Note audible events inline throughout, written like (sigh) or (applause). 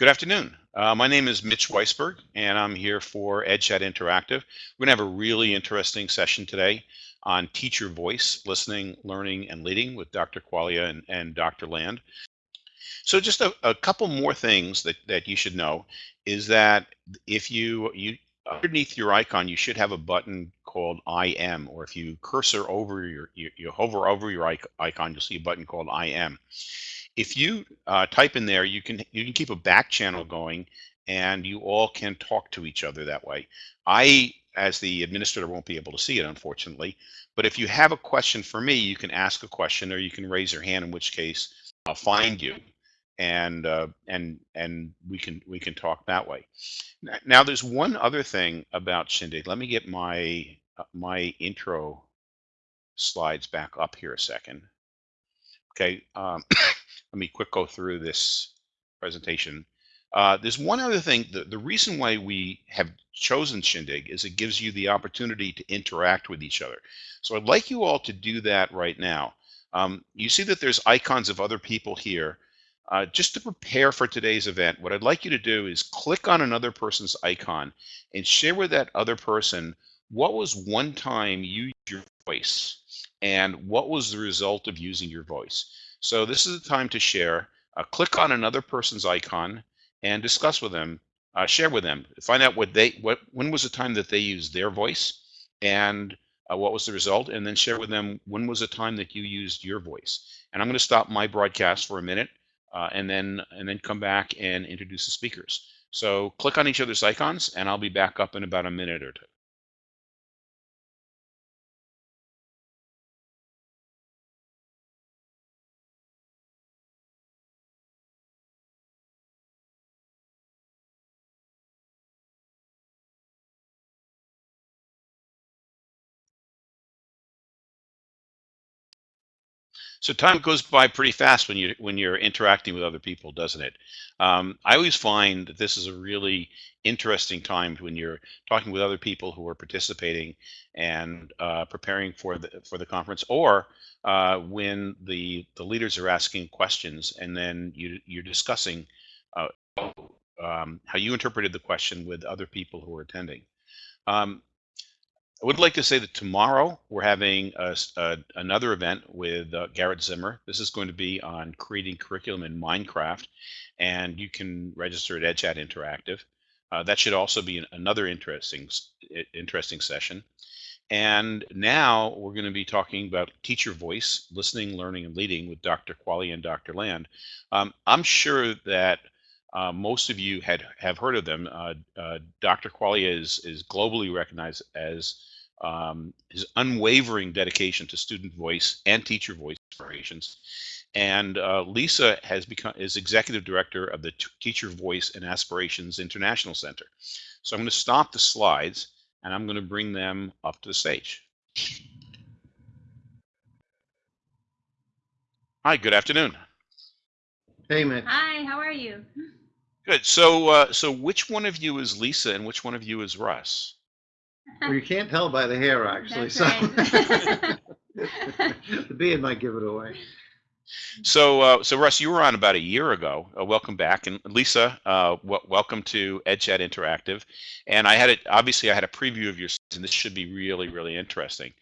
Good afternoon. Uh, my name is Mitch Weisberg, and I'm here for EdChat Interactive. We're going to have a really interesting session today on teacher voice, listening, learning, and leading with Dr. Quaglia and, and Dr. Land. So just a, a, couple more things that, that you should know is that if you, you underneath your icon, you should have a button called IM, or if you cursor over your, you, you hover over your icon, you'll see a button called IM if you uh, type in there, you can you can keep a back channel going, and you all can talk to each other that way. I, as the administrator, won't be able to see it, unfortunately. But if you have a question for me, you can ask a question, or you can raise your hand. In which case, I'll find you, and uh, and and we can we can talk that way. Now, there's one other thing about Shindig. Let me get my uh, my intro slides back up here a second. Okay. Um, (coughs) let me quick go through this presentation. Uh, there's one other thing. The, the reason why we have chosen Shindig is it gives you the opportunity to interact with each other. So I'd like you all to do that right now. Um, you see that there's icons of other people here. Uh, just to prepare for today's event, what I'd like you to do is click on another person's icon and share with that other person what was one time you used your voice and what was the result of using your voice. So this is the time to share. Uh, click on another person's icon and discuss with them, uh, share with them, find out what they, what, when was the time that they used their voice and uh, what was the result, and then share with them when was the time that you used your voice. And I'm going to stop my broadcast for a minute uh, and then and then come back and introduce the speakers. So click on each other's icons, and I'll be back up in about a minute or two. So time goes by pretty fast when you when you're interacting with other people, doesn't it? Um, I always find that this is a really interesting time when you're talking with other people who are participating and uh, preparing for the for the conference, or uh, when the the leaders are asking questions and then you you're discussing uh, um, how you interpreted the question with other people who are attending. Um, I would like to say that tomorrow we're having a, a, another event with uh, Garrett Zimmer. This is going to be on creating curriculum in Minecraft, and you can register at EdChat Interactive. Uh, that should also be an, another interesting interesting session. And now we're going to be talking about teacher voice, listening, learning, and leading with Dr. Quaglia and Dr. Land. Um, I'm sure that uh, most of you had have heard of them. Uh, uh, Dr. Quaglia is is globally recognized as um, his unwavering dedication to student voice and teacher voice aspirations. And uh, Lisa has become is executive director of the T Teacher Voice and Aspirations International Center. So I'm going to stop the slides and I'm going to bring them up to the stage. Hi, good afternoon. Hey, Mitch. Hi, how are you? Good. So, uh, so which one of you is Lisa and which one of you is Russ? Well, you can't tell by the hair, actually. That's so right. (laughs) the beard might give it away. So, uh, so Russ, you were on about a year ago. Uh, welcome back, and Lisa, uh, w- welcome to EdChat Interactive. And I had it. Obviously, I had a preview of your, and this should be really, really interesting.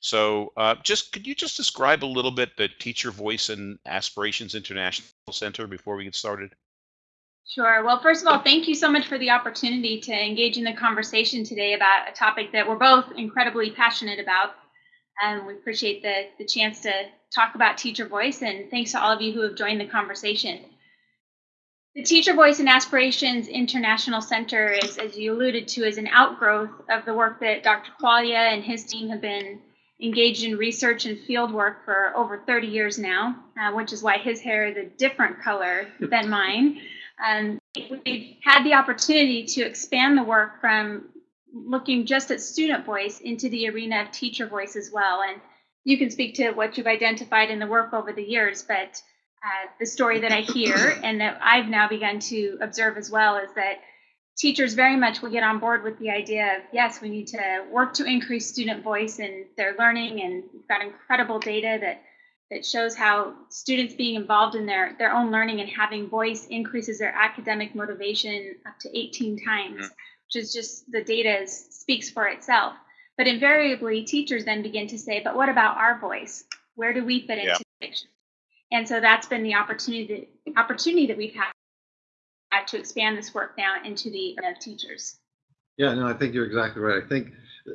So, uh, just could you just describe a little bit the Teacher Voice and Aspirations International Center before we get started? Sure. Well, first of all, thank you so much for the opportunity to engage in the conversation today about a topic that we're both incredibly passionate about. And we appreciate the, the chance to talk about teacher voice. And thanks to all of you who have joined the conversation. The Teacher Voice and Aspirations International Center is, as you alluded to, is an outgrowth of the work that Dr. Quaglia and his team have been engaged in research and field work for over 30 years now, uh, which is why his hair is a different color than mine. (laughs) And we've had the opportunity to expand the work from looking just at student voice into the arena of teacher voice as well. And you can speak to what you've identified in the work over the years, but uh, the story that I hear (coughs) and that I've now begun to observe as well is that teachers very much will get on board with the idea of yes, we need to work to increase student voice in their learning, and we've got incredible data that that shows how students being involved in their, their own learning and having voice increases their academic motivation up to 18 times, Mhm. which is just the data is, speaks for itself. But invariably, teachers then begin to say, but what about our voice? Where do we fit Yeah. into the picture? And so that's been the opportunity, opportunity that we've had had to expand this work now into the uh, teachers. Yeah, no, I think you're exactly right. I think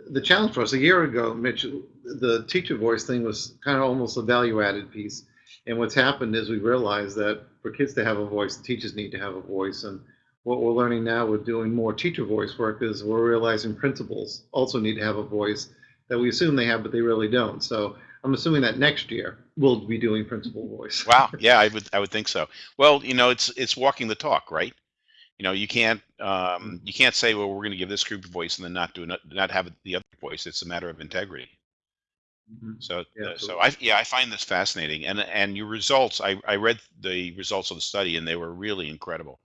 the challenge for us a year ago, Mitch, the teacher voice thing was kind of almost a value added piece. And what's happened is we realized that for kids to have a voice, teachers need to have a voice. And what we're learning now with doing more teacher voice work is we're realizing principals also need to have a voice that we assume they have, but they really don't. So I'm assuming that next year we'll be doing principal voice. Wow. Yeah, I would I would think so. Well, you know, it's it's walking the talk, right? You know, you can't um, you can't say, well, we're going to give this group a voice and then not do not, not have the other voice. It's a matter of integrity. Mhm. So, Yeah, uh, so. I yeah, I find this fascinating, and and your results. I I read the results of the study, and they were really incredible.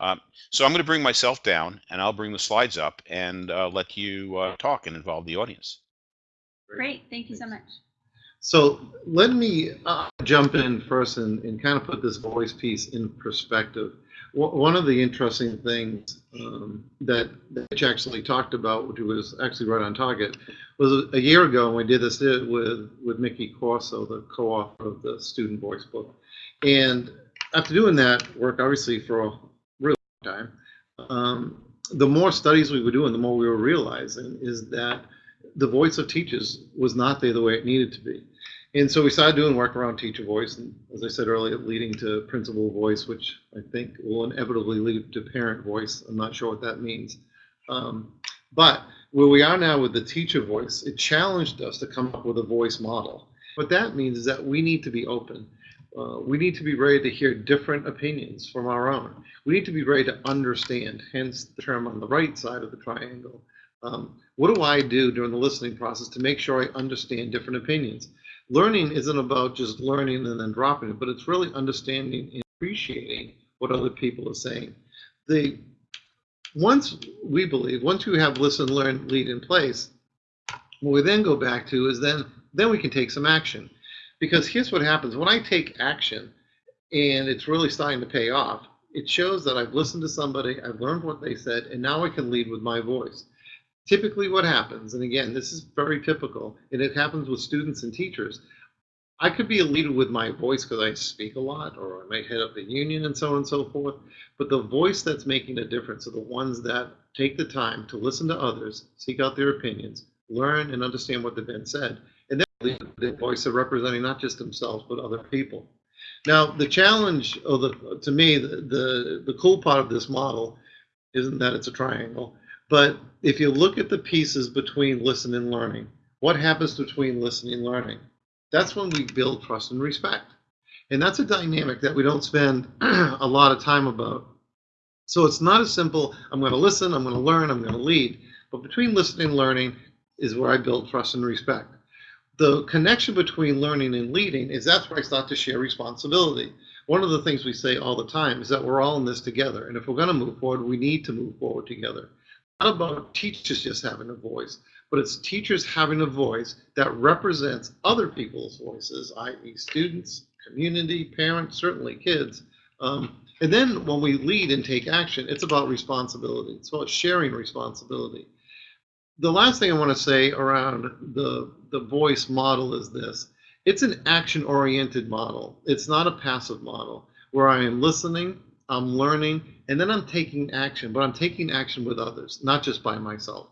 Um, so I'm going to bring myself down, and I'll bring the slides up, and uh, let you uh, talk and involve the audience. Great, thank you so much. So let me uh, jump in first and, and kind of put this voice piece in perspective. One of the interesting things um, that that Mitch actually talked about, which was actually right on target, was a year ago when we did this uh, with with Mickey Corso, the co-author of the Student Voice book. And after doing that work, obviously for a really long time, um, the more studies we were doing, the more we were realizing is that the voice of teachers was not there the way it needed to be. And so we started doing work around teacher voice, and as I said earlier, leading to principal voice, which I think will inevitably lead to parent voice. I'm not sure what that means. Um, but where we are now with the teacher voice, it challenged us to come up with a voice model. What that means is that we need to be open. Uh, we need to be ready to hear different opinions from our own. We need to be ready to understand, hence the term on the right side of the triangle. Um, what do I do during the listening process to make sure I understand different opinions? Learning isn't about just learning and then dropping it, but it's really understanding and appreciating what other people are saying. The once we believe, once you have listen, learn, lead in place, what we then go back to is then then we can take some action. Because here's what happens when I take action and it's really starting to pay off, it shows that I've listened to somebody, I've learned what they said, and now I can lead with my voice typically what happens, and again, this is very typical, and it happens with students and teachers. I could be a leader with my voice because I speak a lot, or I might head up the union and so on and so forth. But the voice that's making a difference are the ones that take the time to listen to others, seek out their opinions, learn and understand what they've been said, and then the voice of representing not just themselves but other people. Now, the challenge, or the to me, the, the the cool part of this model isn't that it's a triangle, but if you look at the pieces between listen and learning, what happens between listening and learning? That's when we build trust and respect. And that's a dynamic that we don't spend (clears throat) a lot of time about. So it's not as simple, I'm going to listen, I'm going to learn, I'm going to lead. But between listening and learning is where I build trust and respect. The connection between learning and leading is that's where I start to share responsibility. One of the things we say all the time is that we're all in this together. And if we're going to move forward, we need to move forward together not about teachers just having a voice, but it's teachers having a voice that represents other people's voices, i.e., students, community, parents, certainly kids. Um, and then when we lead and take action, it's about responsibility. It's about sharing responsibility. The last thing I want to say around the, the voice model is this it's an action oriented model, it's not a passive model where I am listening, I'm learning, and then I'm taking action, but I'm taking action with others, not just by myself.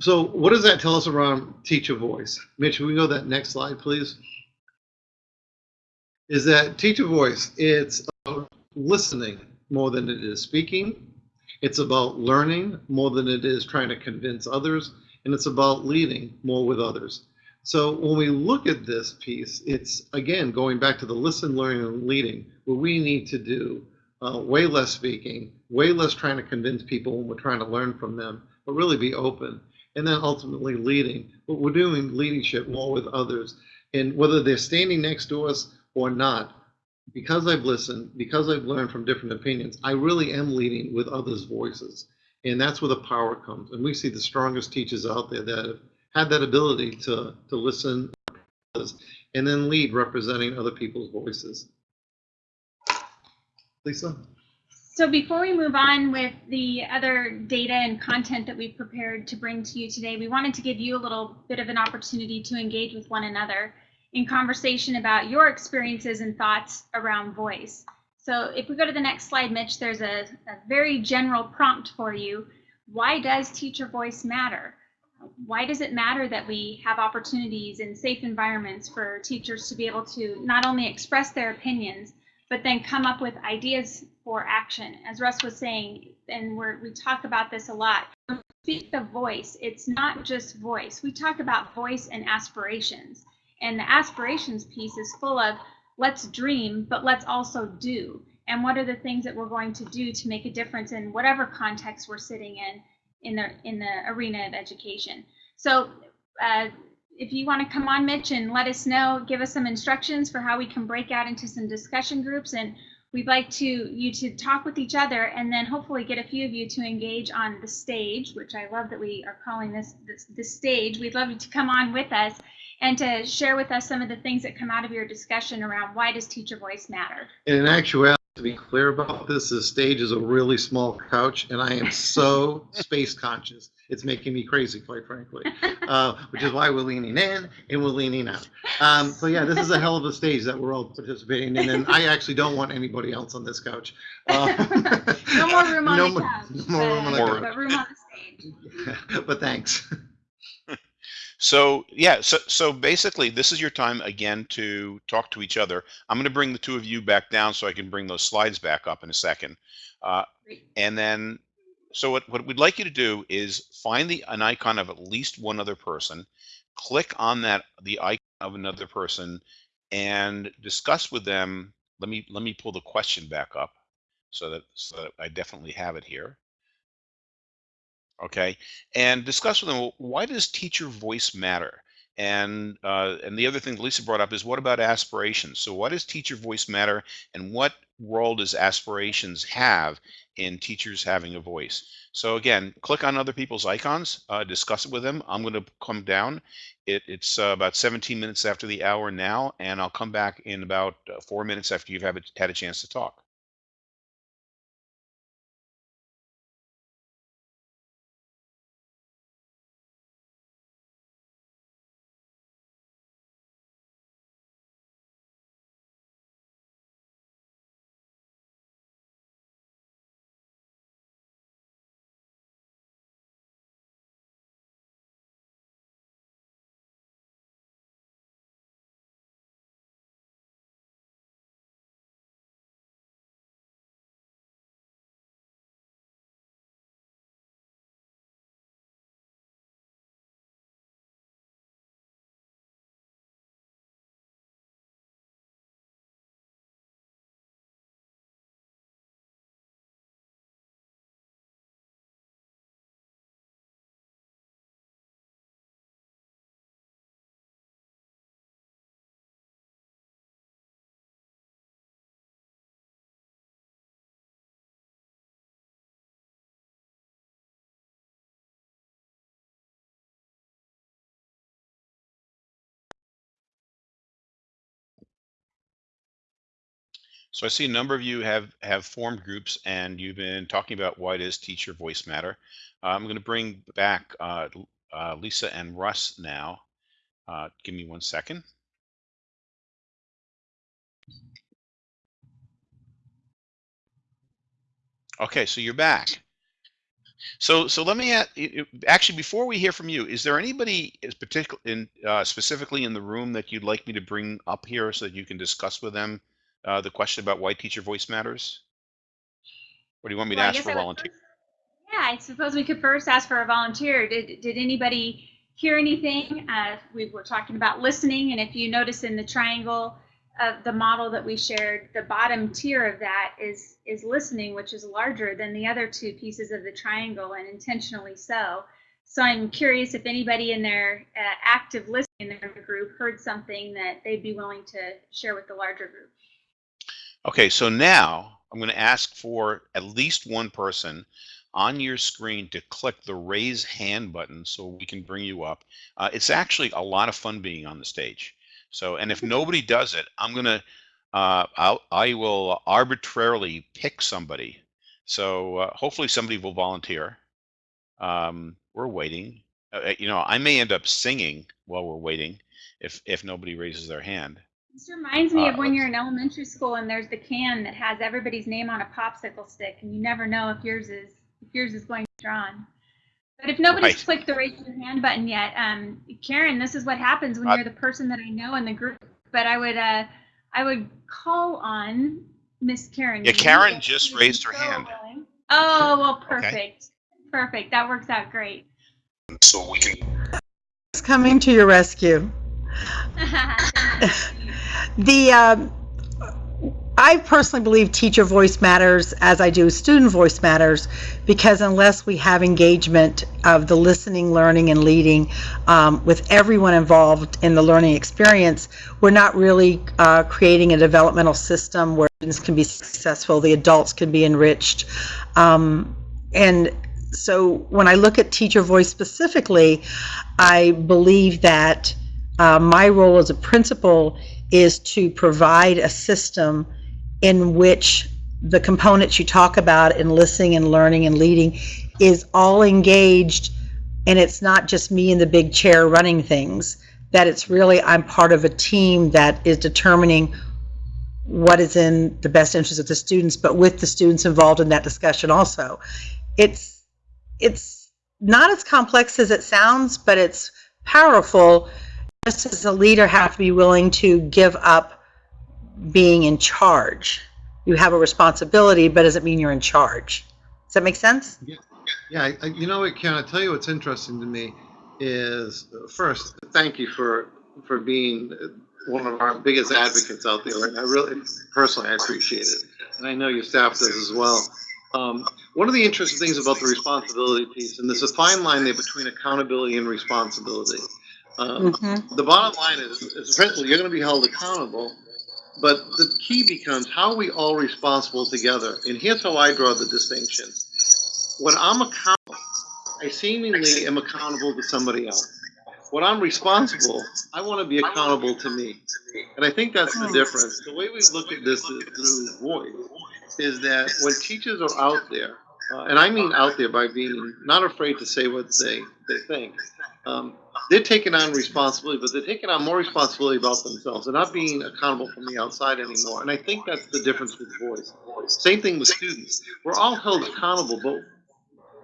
So, what does that tell us around teacher voice? Mitch, we go that next slide, please? Is that teacher voice? It's about listening more than it is speaking. It's about learning more than it is trying to convince others. And it's about leading more with others. So, when we look at this piece, it's again going back to the listen, learning, and leading, what we need to do uh, way less speaking, way less trying to convince people when we're trying to learn from them, but really be open. And then ultimately leading. But we're doing leadership more with others. And whether they're standing next to us or not, because I've listened, because I've learned from different opinions, I really am leading with others' voices. And that's where the power comes. And we see the strongest teachers out there that have had that ability to, to listen and then lead representing other people's voices. Lisa? So before we move on with the other data and content that we've prepared to bring to you today, we wanted to give you a little bit of an opportunity to engage with one another in conversation about your experiences and thoughts around voice. So if we go to the next slide, Mitch, there's a, a very general prompt for you. Why does teacher voice matter? Why does it matter that we have opportunities in safe environments for teachers to be able to not only express their opinions, but then come up with ideas for action. As Russ was saying, and we talk about this a lot, speak the voice. It's not just voice. We talk about voice and aspirations. And the aspirations piece is full of let's dream, but let's also do. And what are the things that we're going to do to make a difference in whatever context we're sitting in in the in the arena of education. So uh, if you want to come on, Mitch, and let us know, give us some instructions for how we can break out into some discussion groups. And we'd like to you to talk with each other and then hopefully get a few of you to engage on the stage, which I love that we are calling this, this, stage. We'd love you to come on with us and to share with us some of the things that come out of your discussion around why does teacher voice matter? In actuality, to be clear about this, the stage is a really small couch, and I am so (laughs) space conscious. It's making me crazy, quite frankly, (laughs) uh, which is why we're leaning in and we're leaning out. Um, so yeah, this is a hell of a stage that we're all participating in, and I actually don't want anybody else on this couch. Uh, (laughs) no more room on no the couch, no more room on the couch. but room on the stage. but thanks. So yeah, so so basically, this is your time again to talk to each other. I'm going to bring the two of you back down so I can bring those slides back up in a second, uh, and then so what what we'd like you to do is find the an icon of at least one other person, click on that the icon of another person, and discuss with them. Let me let me pull the question back up so that so that I definitely have it here okay? And discuss with them why does teacher voice matter? And uh, and the other thing lisa brought up is what about aspirations? So why does teacher voice matter and what role does aspirations have in teachers having a voice? So again click on other people's icons uh, discuss it with them. I'm going to come down. It, it's uh, about 17 minutes after the hour now and i'll come back in about uh, four minutes after you've had a chance to talk So I see a number of you have have formed groups and you've been talking about why does teacher voice matter. Uh, I'm going to bring back uh, uh, Lisa and Russ now. Uh, give me one second. Okay, so you're back. So so let me ask, actually before we hear from you, is there anybody is particular in uh, specifically in the room that you'd like me to bring up here so that you can discuss with them uh, the question about why teacher voice matters? Or do you want me to Well, I ask for I would volunteer? first- Yeah, I suppose we could first ask for a volunteer. Did, did anybody hear anything? Uh, we were talking about listening, and if you notice in the triangle of the model that we shared, the bottom tier of that is, is listening, which is larger than the other two pieces of the triangle, and intentionally so. So I'm curious if anybody in their uh, active listening in their group heard something that they'd be willing to share with the larger group. Okay, so now I'm going to ask for at least one person on your screen to click the raise hand button so we can bring you up. Uh, it's actually a lot of fun being on the stage. So, and if nobody does it, I'm gonna, uh, I'll, I will arbitrarily pick somebody. So uh, hopefully somebody will volunteer. Um, we're waiting. Uh, you know, I may end up singing while we're waiting if if nobody raises their hand. This reminds me of Uh, when you're in elementary school and there's the can that has everybody's name on a popsicle stick, and you never know if yours is if yours is going to be drawn. But if nobody's Right. clicked the raise your hand button yet, um, Karen, this is what happens when Uh, you're the person that I know in the group. But I would uh, I would call on Miss Karen. Yeah, Karen if just raised her so hand. willing. Oh well, Okay. perfect, perfect. That works out great. So we can. It's coming to your rescue. (laughs) The um, I personally believe teacher voice matters as I do student voice matters because unless we have engagement of the listening, learning, and leading um, with everyone involved in the learning experience, we're not really uh, creating a developmental system where students can be successful, the adults can be enriched. Um, and so when I look at teacher voice specifically, I believe that uh, my role as a principal is to provide a system in which the components you talk about in listening and learning and leading is all engaged and it's not just me in the big chair running things that it's really i'm part of a team that is determining what is in the best interest of the students but with the students involved in that discussion also. It's it's not as complex as it sounds but it's powerful just as a leader have to be willing to give up being in charge. You have a responsibility, but doesn't mean you're in charge. Does that make sense? Yeah, I, I- you know what, Karen, I tell you what's interesting to me is, first, thank you for, for being one of our biggest advocates out there. And I really, personally, I appreciate it. And I know your staff does as well. Um, one of the interesting things about the responsibility piece, and there's a fine line there between accountability and responsibility. Um, Mm-hmm. the bottom line is, is you're going to be held accountable, but the key becomes how are we all responsible together? And here's how I draw the distinction. When I'm accountable, I seemingly am accountable to somebody else. When I'm responsible, I want to be accountable to me. And I think that's the difference. The way we look at this is through voice is that when teachers are out there, uh, and I mean out there by being not afraid to say what they, they think, um, they're taking on responsibility, but they're taking on more responsibility about themselves. They're not being accountable from the outside anymore. And I think that's the difference with voice. Same thing with students. We're all held accountable, but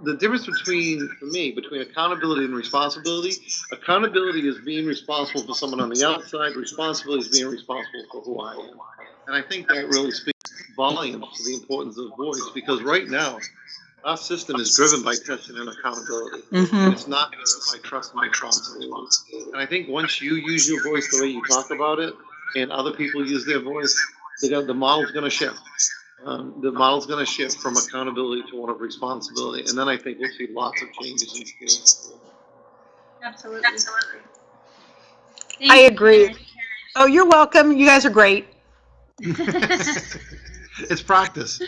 the difference between, for me, between accountability and responsibility, accountability is being responsible for someone on the outside, responsibility is being responsible for who I am. And I think that really speaks volumes to the importance of voice because right now, our system is driven by testing and accountability. And Mm-hmm. it's not driven by trust and responsibility. And I think once you use your voice the way you talk about it, and other people use their voice, the, the model's going to shift. Um, the model's going to shift from accountability to one of responsibility, and then I think we'll see lots of changes in schools. Absolutely. I agree. Oh, you're welcome. You guys are great. (laughs) (laughs) It's practice.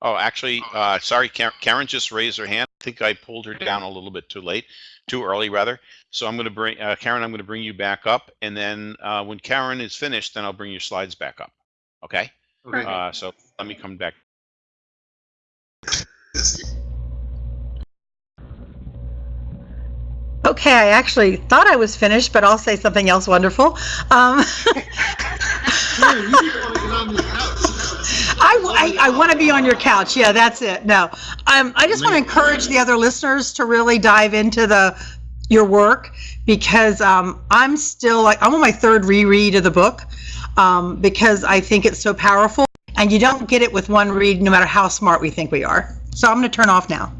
Oh, actually, uh, sorry, Karen, Karen just raised her hand. I think I pulled her down a little bit too late, too early rather. So I'm going to bring uh, Karen. I'm going to bring you back up, and then uh, when Karen is finished, then I'll bring your slides back up. Okay. Okay. Uh, so let me come back. Okay, I actually thought I was finished, but I'll say something else wonderful. Um, (laughs) I, I, I want to be on your couch. Yeah, that's it. No, um, I just want to encourage the other listeners to really dive into the your work because um, I'm still like I'm on my third reread of the book um, because I think it's so powerful, and you don't get it with one read, no matter how smart we think we are. So I'm going to turn off now.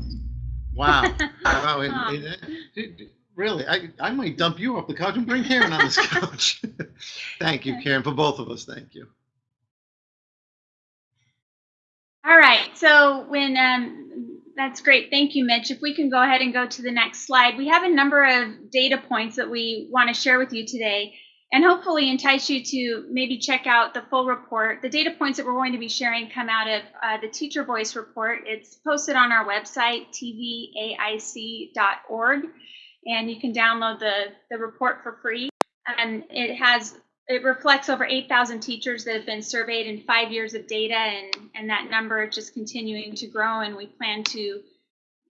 Wow. (laughs) Wow. and- and, Really, I, I might dump you off the couch and bring Karen on this (laughs) couch. Thank you, Karen, for both of us. Thank you. All right. So when um, that's great. Thank you, Mitch. If we can go ahead and go to the next slide, we have a number of data points that we want to share with you today. and hopefully entice you to maybe check out the full report. The data points that we're going to be sharing come out of uh, the Teacher Voice report. It's posted on our website, tvaic.org, and you can download the, the report for free. And it has it reflects over 8,000 teachers that have been surveyed in five years of data, and, and that number is just continuing to grow. And we plan to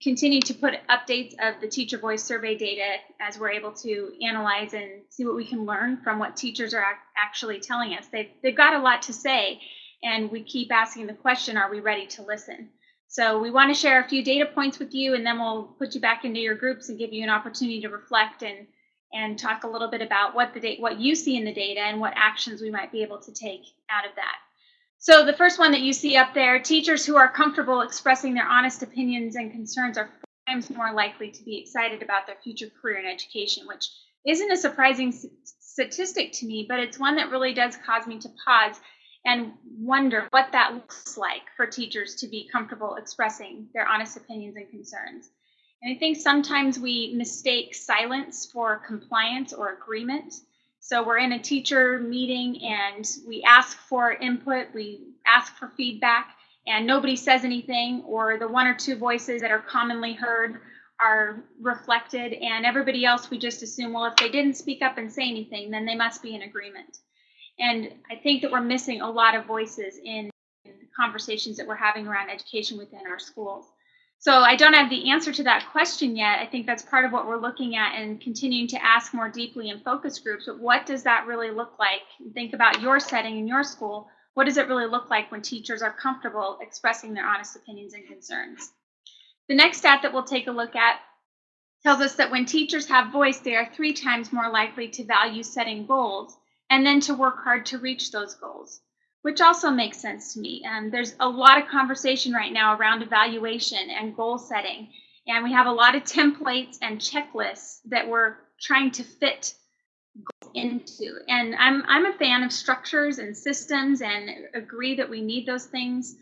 continue to put updates of the teacher voice survey data as we're able to analyze and see what we can learn from what teachers are ac- actually telling us. They've, they've got a lot to say, and we keep asking the question are we ready to listen? So we want to share a few data points with you, and then we'll put you back into your groups and give you an opportunity to reflect and and talk a little bit about what the what you see in the data and what actions we might be able to take out of that. So the first one that you see up there, teachers who are comfortable expressing their honest opinions and concerns are times more likely to be excited about their future career in education, which isn't a surprising statistic to me, but it's one that really does cause me to pause and wonder what that looks like for teachers to be comfortable expressing their honest opinions and concerns. And I think sometimes we mistake silence for compliance or agreement. So we're in a teacher meeting and we ask for input, we ask for feedback, and nobody says anything, or the one or two voices that are commonly heard are reflected, and everybody else we just assume, well, if they didn't speak up and say anything, then they must be in agreement. And I think that we're missing a lot of voices in conversations that we're having around education within our schools. So I don't have the answer to that question yet. I think that's part of what we're looking at and continuing to ask more deeply in focus groups. But what does that really look like? Think about your setting in your school. What does it really look like when teachers are comfortable expressing their honest opinions and concerns? The next stat that we'll take a look at tells us that when teachers have voice, they are three times more likely to value setting goals and then to work hard to reach those goals which also makes sense to me. Um, there's a lot of conversation right now around evaluation and goal setting, and we have a lot of (laughs) templates and checklists that we're trying to fit into. And I'm I'm a fan of structures and systems, and agree that we need those things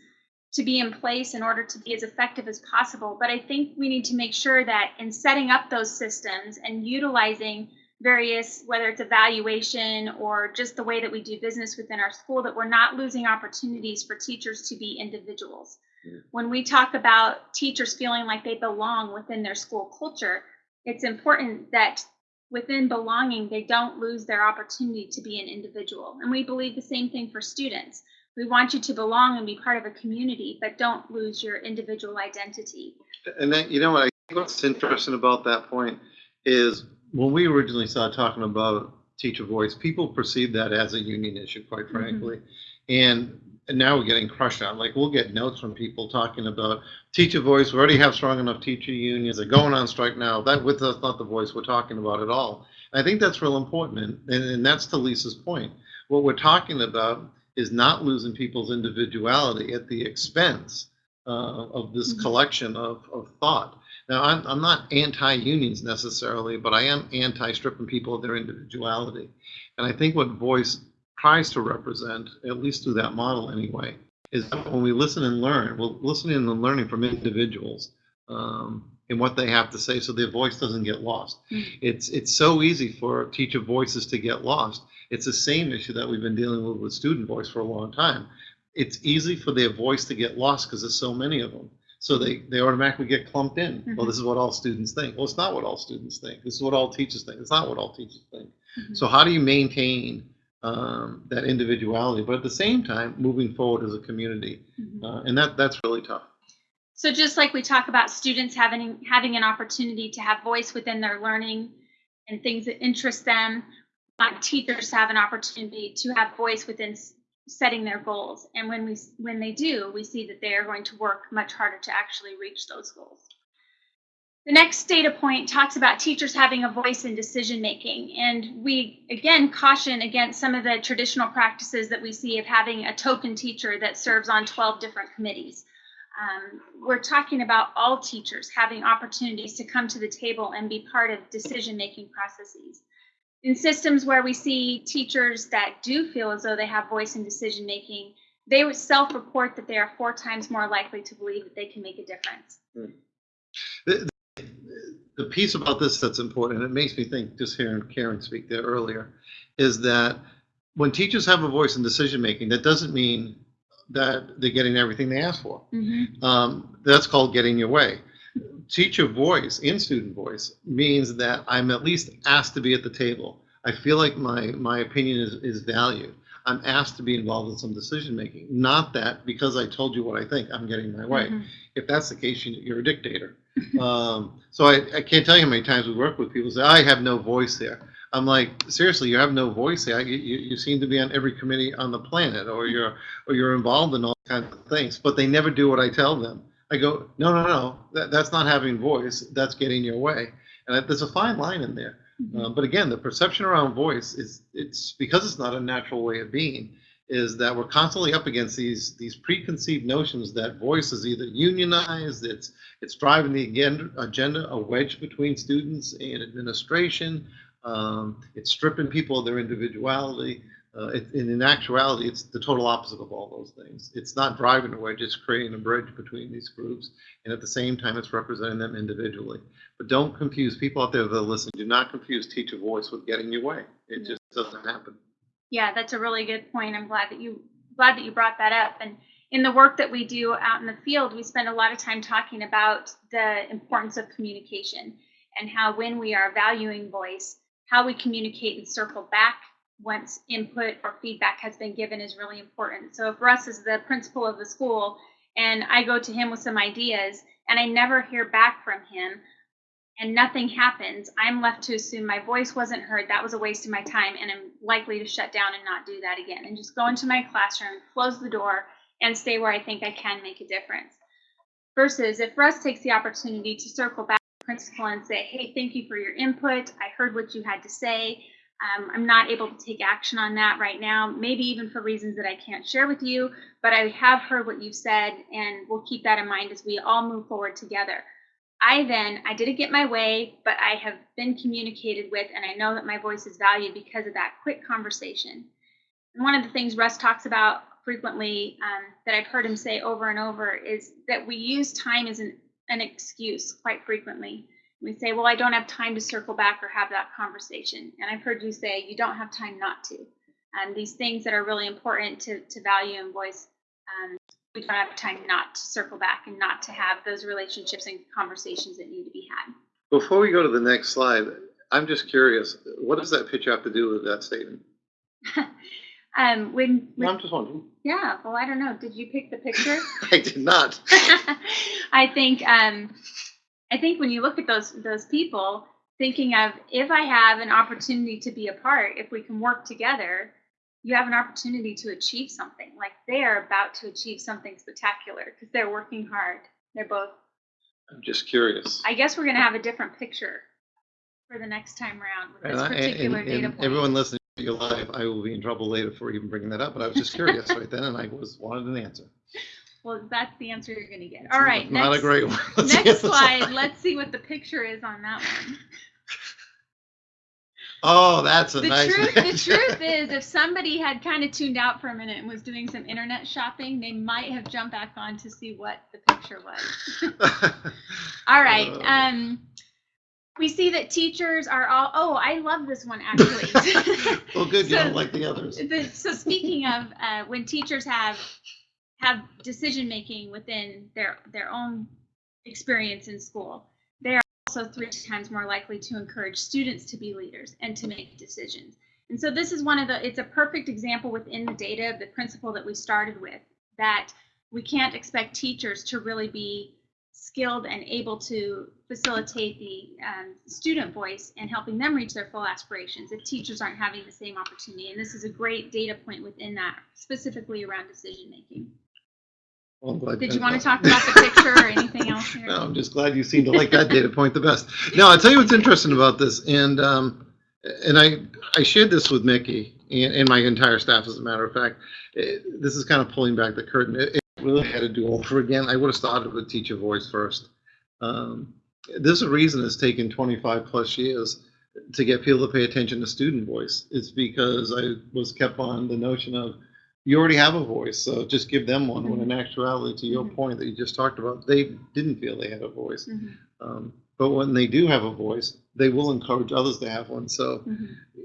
to be in place in order to be as effective as possible. But I think we need to make sure that in setting up those systems and utilizing various, whether it's evaluation or just the way that we do business within our school, that we're not losing opportunities for teachers to be individuals. Yeah. When we talk about teachers feeling like they belong within their school culture, it's important that within belonging, they don't lose their opportunity to be an individual. And we believe the same thing for students. We want you to belong and be part of a community, but don't lose your individual identity. And then, you know what, I think what's interesting about that point is when we originally started talking about teacher voice, people perceived that as a union issue, quite frankly. And, and now we're getting crushed on. Like we'll get notes from people talking about teacher voice. We already have strong enough teacher unions. They're going on strike now. That with us, not the voice we're talking about at all. I think that's real important, and, and, that's to Lisa's point. What we're talking about is not losing people's individuality at the expense uh, of this Mhm. collection of, of thought. Now, I'm, I'm not anti-unions necessarily, but I am anti-stripping people of their individuality. And I think what voice tries to represent, at least through that model anyway, is that when we listen and learn, we're listening and learning from individuals um, and what they have to say so their voice doesn't get lost. Mhm. It's, it's so easy for teacher voices to get lost. It's the same issue that we've been dealing with with student voice for a long time. It's easy for their voice to get lost because there's so many of them. So they, they automatically get clumped in. Well, Mhm. this is what all students think. Well, it's not what all students think. This is what all teachers think. It's not what all teachers think. Mhm. So how do you maintain um, that individuality, but at the same time moving forward as a community? Mhm. Uh, and that that's really tough. So just like we talk about students having having an opportunity to have voice within their learning and things that interest them, uh, teachers have an opportunity to have voice within setting their goals. And when we when they do, we see that they are going to work much harder to actually reach those goals. The next data point talks about teachers having a voice in decision making. And we again caution against some of the traditional practices that we see of having a token teacher that serves on 12 different committees. Um, we're talking about all teachers having opportunities to come to the table and be part of decision making processes. In systems where we see teachers that do feel as though they have voice in decision making, they would self report that they are four times more likely to believe that they can make a difference. The piece about this that's important, and it makes me think just hearing Karen speak there earlier, is that when teachers have a voice in decision making, that doesn't mean that they're getting everything they ask for. Mhm. Um, that's called getting your way. Teacher voice in student voice means that I'm at least asked to be at the table. I feel like my, my opinion is, is valued. I'm asked to be involved in some decision making. Not that because I told you what I think, I'm getting my way. Mhm. If that's the case, you- you're a dictator. (laughs) um, so I, I can't tell you how many times we work with people who say, I have no voice there. I'm like, seriously, you have no voice there. You, you, you seem to be on every committee on the planet, or you're or you're involved in all kinds of things, but they never do what I tell them. I go, no, no, no, that, that's not having voice. That's getting your way, and there's a fine line in there. Mhm. Uh, but again, the perception around voice is it's because it's not a natural way of being. Is that we're constantly up against these these preconceived notions that voice is either unionized, it's it's driving the agenda, agenda a wedge between students and administration. Um, it's stripping people of their individuality. Uh, it, and in actuality, it's the total opposite of all those things. It's not driving a wedge; it's creating a bridge between these groups, and at the same time, it's representing them individually. But don't confuse people out there that listen. Do not confuse teacher voice with getting your way. It just doesn't happen. Yeah, that's a really good point. I'm glad that you glad that you brought that up. And in the work that we do out in the field, we spend a lot of time talking about the importance of communication and how when we are valuing voice, how we communicate and circle back once input or feedback has been given is really important. So if Russ is the principal of the school and I go to him with some ideas and I never hear back from him, and nothing happens, I'm left to assume my voice wasn't heard. That was a waste of my time, and I'm likely to shut down and not do that again and just go into my classroom, close the door, and stay where I think I can make a difference. Versus if Russ takes the opportunity to circle back to the principal and say, hey, thank you for your input. I heard what you had to say. Um, I'm not able to take action on that right now, maybe even for reasons that I can't share with you, but I have heard what you've said, and we'll keep that in mind as we all move forward together. I then, I didn't get my way, but I have been communicated with, and I know that my voice is valued because of that quick conversation. And one of the things Russ talks about frequently um, that I've heard him say over and over is that we use time as an, an excuse quite frequently. We say, well, I don't have time to circle back or have that conversation. And I've heard you say, you don't have time not to. And these things that are really important to, to value and voice um, we don't have time not to circle back and not to have those relationships and conversations that need to be had. Before we go to the next slide, I'm just curious. What does that picture have to do with that statement? (laughs) um, when, when I'm just wondering. yeah, well, I don't know. Did you pick the picture? (laughs) I did not. (laughs) I think um, I think when you look at those those people, thinking of if I have an opportunity to be a part, if we can work together, you have an opportunity to achieve something. Like they're about to achieve something spectacular because they're working hard. They're both. I'm just curious. I guess we're gonna have a different picture for the next time around with And, this I, particular and, data and point. everyone listening to you live, I will be in trouble later for even bringing that up. But I was just curious right then, and I was wanted an answer. Well, that's the answer you're gonna get. All right. Not- next, a great one. (laughs) Let's next slide. Let's see what the picture is on that one. Oh, that's a the nice. truth the (laughs) truth is if somebody had kind of tuned out for a minute and was doing some internet shopping they might have jumped back on to see what the picture was (laughs) all right Uh. um we see that teachers are all oh i love this one actually well, good. You don't like the others. the, so speaking of uh, when teachers have have decision making within their their own experience in school they are also three times more likely to encourage students to be leaders and to make decisions and so this is one of the it's a perfect example within the data of the principle that we started with that we can't expect teachers to really be skilled and able to facilitate the um, student voice and helping them reach their full aspirations if teachers aren't having the same opportunity. And this is a great data point within that, specifically around decision making. Well, I'm glad Did you want to talk about the (laughs) picture or anything else here? No, I'm just glad you seem to like that data point the best. Now, I'll tell you what's interesting about this, and um, and I I shared this with Mickey and, and my entire staff, as a matter of fact. Eh, this is kind of pulling back the curtain. It, it really had to do over again. I would have started with teacher voice first. Um, there's a reason it's taken 25 plus years to get people to pay attention to student voice. It's because I was kept on the notion of you already have a voice, so just give them one. When in actuality, to your Mhm. point that you just talked about, they didn't feel they had a voice. Mhm. Um, but when they do have a voice, they will encourage others to have one. So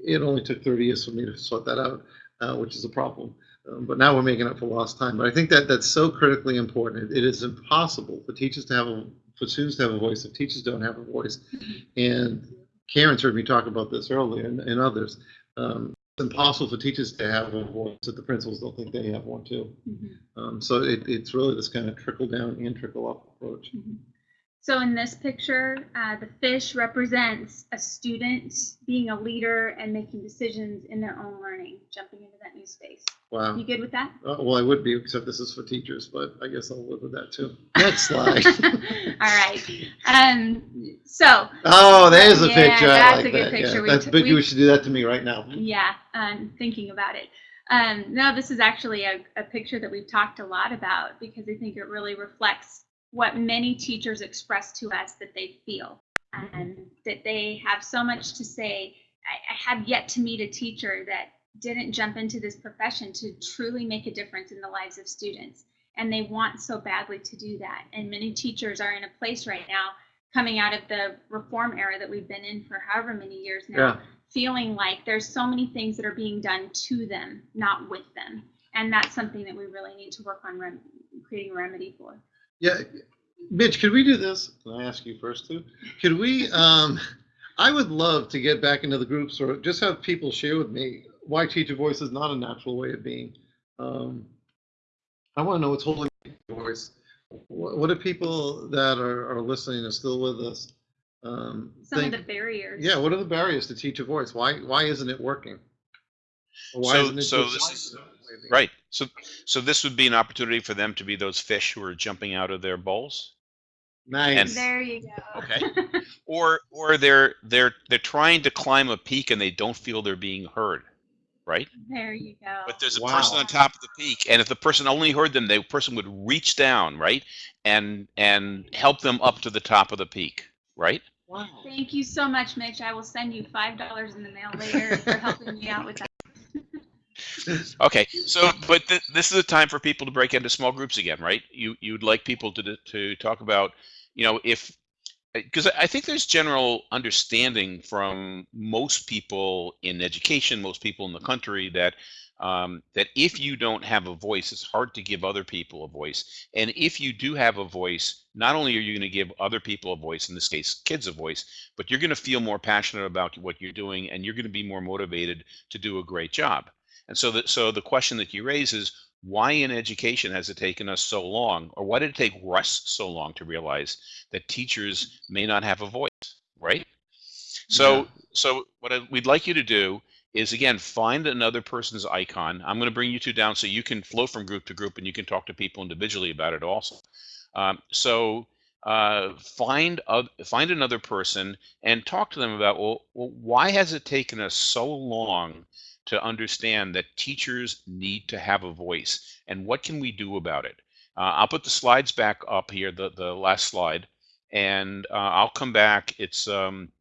it only took 30 years for me to sort that out, uh, which is a problem. Um, but now we're making up for lost time. But I think that that's so critically important. It, it is impossible for teachers to have a, for students to have a voice if teachers don't have a voice. And Karen's heard me talk about this earlier and, and others. Um, impossible for teachers to have a voice if the principals don't think they have one too. Mhm. Um, so it, it's really this kind of trickle down and trickle up approach. So in this picture, uh, the fish represents a student being a leader and making decisions in their own learning, jumping into that new space. Wow. You good with that? Uh, well, I would be, except this is for teachers, but I guess I'll live with that too. Next (laughs) slide. All right. Um, so Oh, there's a Yeah, picture. I that's like a good that. picture. Yeah, We that's big. we- You should do that to me right now. yeah, um, thinking about it. Um, no, this is actually a, a picture that we've talked a lot about because I think it really reflects what many teachers express to us that they feel and that they have so much to say. I, I have yet to meet a teacher that didn't jump into this profession to truly make a difference in the lives of students. And they want so badly to do that. And many teachers are in a place right now coming out of the reform era that we've been in for however many years now Yeah. feeling like there's so many things that are being done to them, not with them. And that's something that we really need to work on rem- creating a remedy for. Yeah. Mitch, could we do this? Can I ask you first too? Could we, um, I would love to get back into the groups or just have people share with me why teacher voice is not a natural way of being. Um, I want to know what's holding teacher voice. What, what are people that are, are listening and still with us? Um, Some think- of the barriers. Yeah, what are the barriers to teach a voice? Why why isn't it working? Why So- isn't it so this is- Right. So, so this would be an opportunity for them to be those fish who are jumping out of their bowls. Nice. There you go. Okay. (laughs) or or they're they're they're trying to climb a peak and they don't feel they're being heard right there you go. but there's a Wow. person on top of the peak and if the person only heard them the person would reach down right and and help them up to the top of the peak right wow. Thank you so much, Mitch. I will send you five dollars in the mail later for helping me out with that. Okay so but th- this is a time for people to break into small groups again right you you'd like people to to talk about you know if because I think there's general understanding from most people in education, most people in the country that um, that if you don't have a voice, it's hard to give other people a voice. And if you do have a voice, not only are you going to give other people a voice, in this case, kids a voice, but you're going to feel more passionate about what you're doing, and you're going to be more motivated to do a great job. And so, that so the question that you raise is, why in education has it taken us so long, or why did it take Russ so long to realize that teachers may not have a voice, right? So, Yeah. so what I, we'd like you to do is again find another person's icon. I'm going to bring you two down so you can flow from group to group and you can talk to people individually about it also. Um, so uh, find find another person and talk to them about well, well, why has it taken us so long to understand that teachers need to have a voice and what can we do about it? Uh, I'll put the slides back up here, the the last slide, and uh, I'll come back. It's um,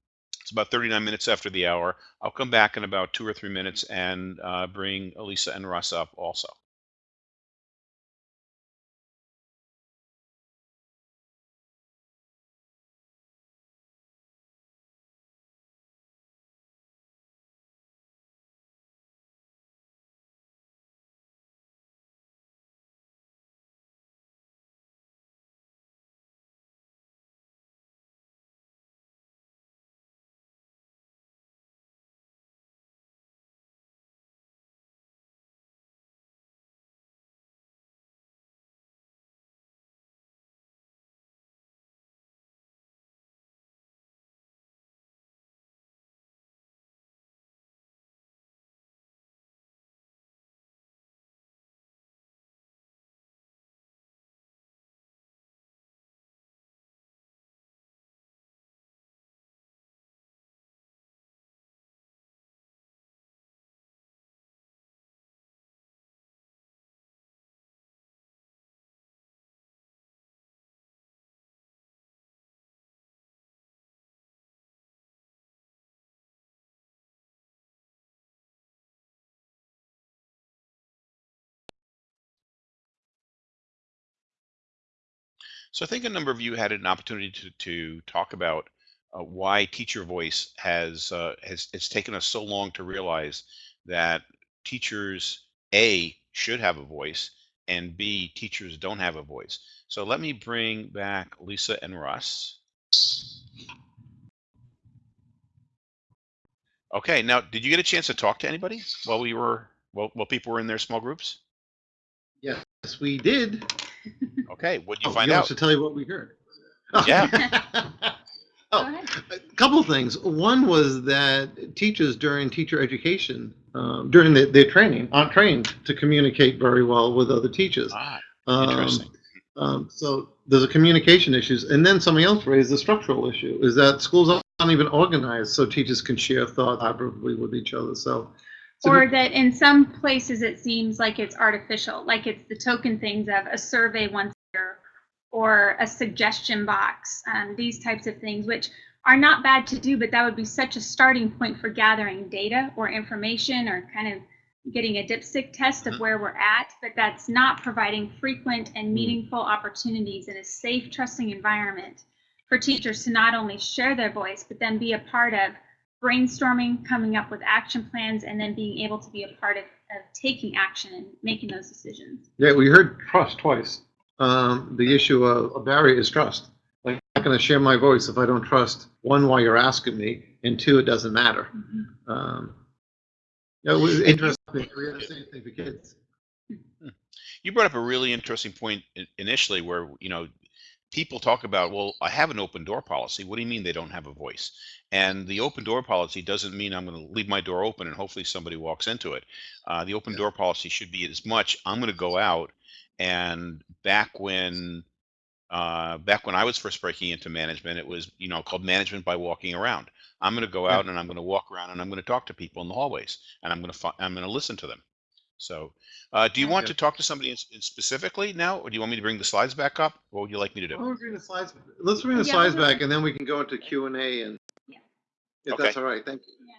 it's about 39 minutes after the hour. I'll come back in about two or three minutes and uh, bring Elisa and Russ up also. So I think a number of you had an opportunity to, to talk about uh, why teacher voice has uh, has it's taken us so long to realize that teachers a should have a voice and b teachers don't have a voice. So let me bring back Lisa and Russ. Okay, now did you get a chance to talk to anybody while we were while, while people were in their small groups? Yes, we did. (laughs) Okay, what did you Oh, find want out? us to tell you what we heard? (laughs) Yeah. (laughs) Go oh, ahead. a couple of things. One was that teachers during teacher education, um, during the, their training, aren't trained to communicate very well with other teachers. Ah, Um, interesting. Um, so there's a communication issues, and then something else raised the structural issue is that schools aren't even organized so teachers can share thoughts collaboratively with each other. So, it's a Or that in some places it seems like it's artificial, like it's the token things of a survey once a year or a suggestion box, um, these types of things, which are not bad to do, but that would be such a starting point for gathering data or information or kind of getting a dipstick test of Mhm. where we're at, but that's not providing frequent and Mm. meaningful opportunities in a safe, trusting environment for teachers to not only share their voice, but then be a part of brainstorming, coming up with action plans, and then being able to be a part of, of taking action and making those decisions. yeah, we heard trust twice. Um, the issue of a barrier is trust. Like, I'm not going to share my voice if I don't trust one why you're asking me, and two, it doesn't matter. Um, yeah, it was interesting. We had the same thing for kids. You brought up a really interesting point initially where, you know, people talk about, well, I have an open door policy. What do you mean they don't have a voice? And the open door policy doesn't mean I'm going to leave my door open and hopefully somebody walks into it. Uh, the open Yeah. door policy should be as much, I'm going to go out and back when uh, back when I was first breaking into management, it was, you know, called management by walking around. I'm going to go Yeah. out and I'm going to walk around and I'm going to talk to people in the hallways and I'm going to, I'm going to listen to them. So, uh, do you want Yeah. to talk to somebody in, in specifically now, or do you want me to bring the slides back up? What would you like me to do? Why don't bring the slides, let's bring the Yeah, slides we'll back, and then we can go into Q and A and, Yeah. if Okay. that's all right, thank you. Yeah.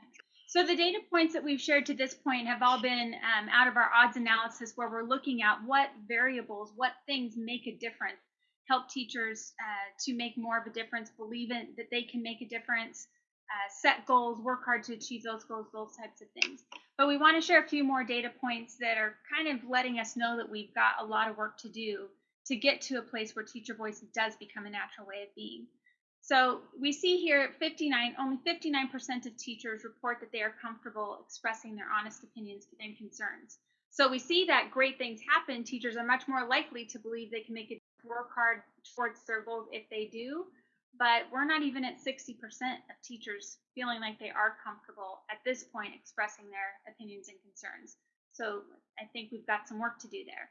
So the data points that we've shared to this point have all been um, out of our odds analysis where we're looking at what variables, what things make a difference, help teachers uh, to make more of a difference, believe in that they can make a difference, uh, set goals, work hard to achieve those goals, those types of things. But we want to share a few more data points that are kind of letting us know that we've got a lot of work to do to get to a place where teacher voice does become a natural way of being. So we see here 59, only 59% of teachers report that they are comfortable expressing their honest opinions and concerns. So we see that great things happen. Teachers are much more likely to believe they can make it work hard towards their goals if they do. But we're not even at 60% of teachers feeling like they are comfortable at this point expressing their opinions and concerns. So I think we've got some work to do there.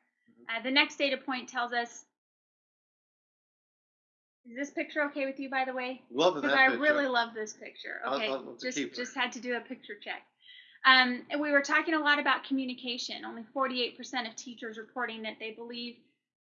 Uh, the next data point tells us is this picture okay with you, by the way? Love Because I really love this picture. I'll- Okay, I'll- just just had to do a picture check. Um, and we were talking a lot about communication. Only 48% of teachers reporting that they believe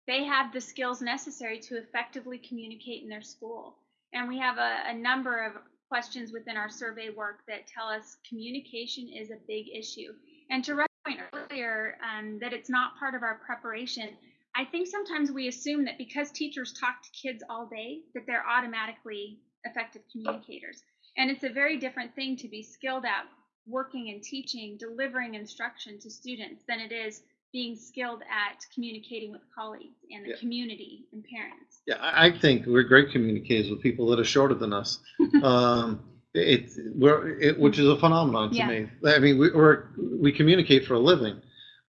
they have the skills necessary to effectively communicate in their school. And we have a, a number of questions within our survey work that tell us communication is a big issue. And to Russ's point earlier, um, that it's not part of our preparation. I think sometimes we assume that because teachers talk to kids all day, that they're automatically effective communicators. And it's a very different thing to be skilled at working and teaching, delivering instruction to students than it is being skilled at communicating with colleagues and the Yeah. community and parents. Yeah, I, I think we're great communicators with people that are shorter than us. (laughs) um, it, we're, it, which is a phenomenon to Yeah. me. I mean, we, we're, we communicate for a living.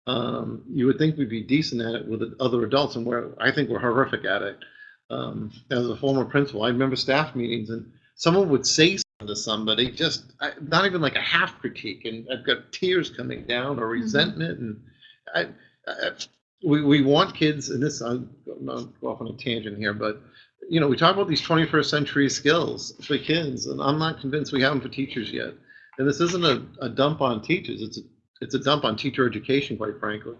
Um, you would think we'd be decent at it with other adults, and we're, I think we're horrific at it. Um, as a former principal, I remember staff meetings, and someone would say something to somebody, just I, not even like a half critique, and I've got tears coming down or resentment, and I, I, we, we want kids, and this I'm not go off on a tangent here, but you know, we talk about these 21st century skills for kids, and I'm not convinced we have them for teachers yet. And this isn't a, a dump on teachers; it's a it's a dump on teacher education, quite frankly.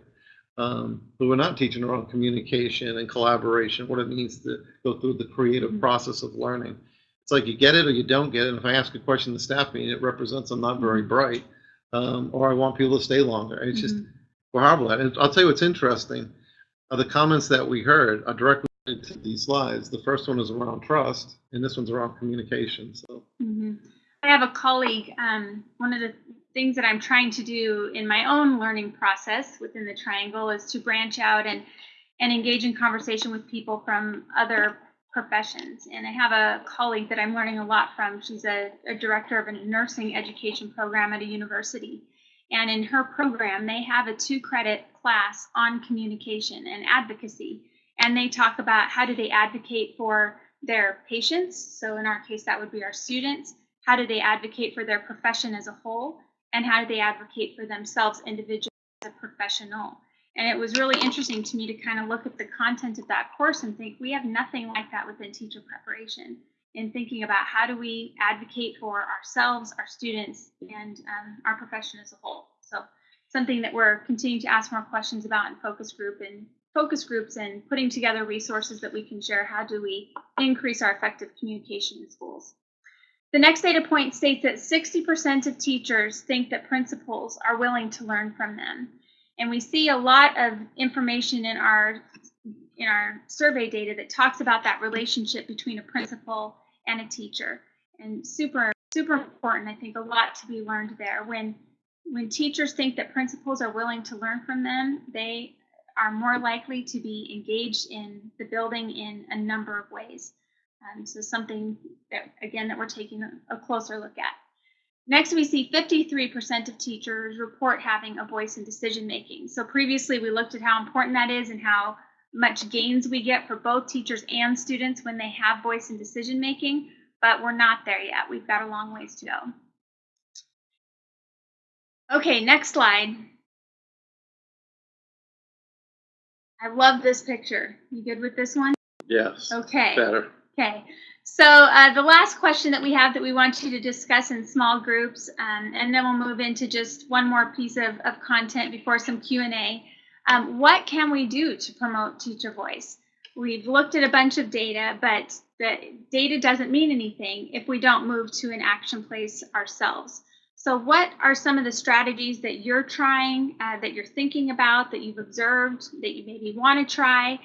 Um, but we're not teaching around communication and collaboration, what it means to go through the creative Mhm. process of learning. It's like you get it or you don't get it. And if I ask a question in the staff meeting, it represents I'm not very bright, um, or I want people to stay longer. It's just Mhm. We're horrible at. And I'll tell you what's interesting. Are the comments that we heard are directly to these slides. The first one is around trust, and this one's around communication. So I have a colleague, um, one of the things that I'm trying to do in my own learning process within the triangle is to branch out and, and engage in conversation with people from other professions. And I have a colleague that I'm learning a lot from. She's a, a director of a nursing education program at a university. And in her program, they have a two credit class on communication and advocacy. And they talk about how do they advocate for their patients. So in our case, that would be our students. How do they advocate for their profession as a whole? And how do they advocate for themselves individually as a professional? And it was really interesting to me to kind of look at the content of that course and think we have nothing like that within teacher preparation in thinking about how do we advocate for ourselves, our students, and um, our profession as a whole. So something that we're continuing to ask more questions about in focus group and focus groups and putting together resources that we can share. How do we increase our effective communication in schools? The next data point states that 60% of teachers think that principals are willing to learn from them. And we see a lot of information in our in our survey data that talks about that relationship between a principal and a teacher. And super super important, I think a lot to be learned there. When when teachers think that principals are willing to learn from them, they are more likely to be engaged in the building in a number of ways. Um, so something that, again, that we're taking a, a closer look at. Next, we see 53% of teachers report having a voice in decision making. So previously, we looked at how important that is and how much gains we get for both teachers and students when they have voice in decision making, but we're not there yet. We've got a long ways to go. Okay, next slide. I love this picture. You good with this one? Yes. Okay. Better. Okay. So uh, the last question that we have that we want you to discuss in small groups, um, and then we'll move into just one more piece of, of content before some Q&A. Um, what can we do to promote teacher voice? We've looked at a bunch of data, but the data doesn't mean anything if we don't move to an action place ourselves. So what are some of the strategies that you're trying, uh, that you're thinking about, that you've observed, that you maybe want to try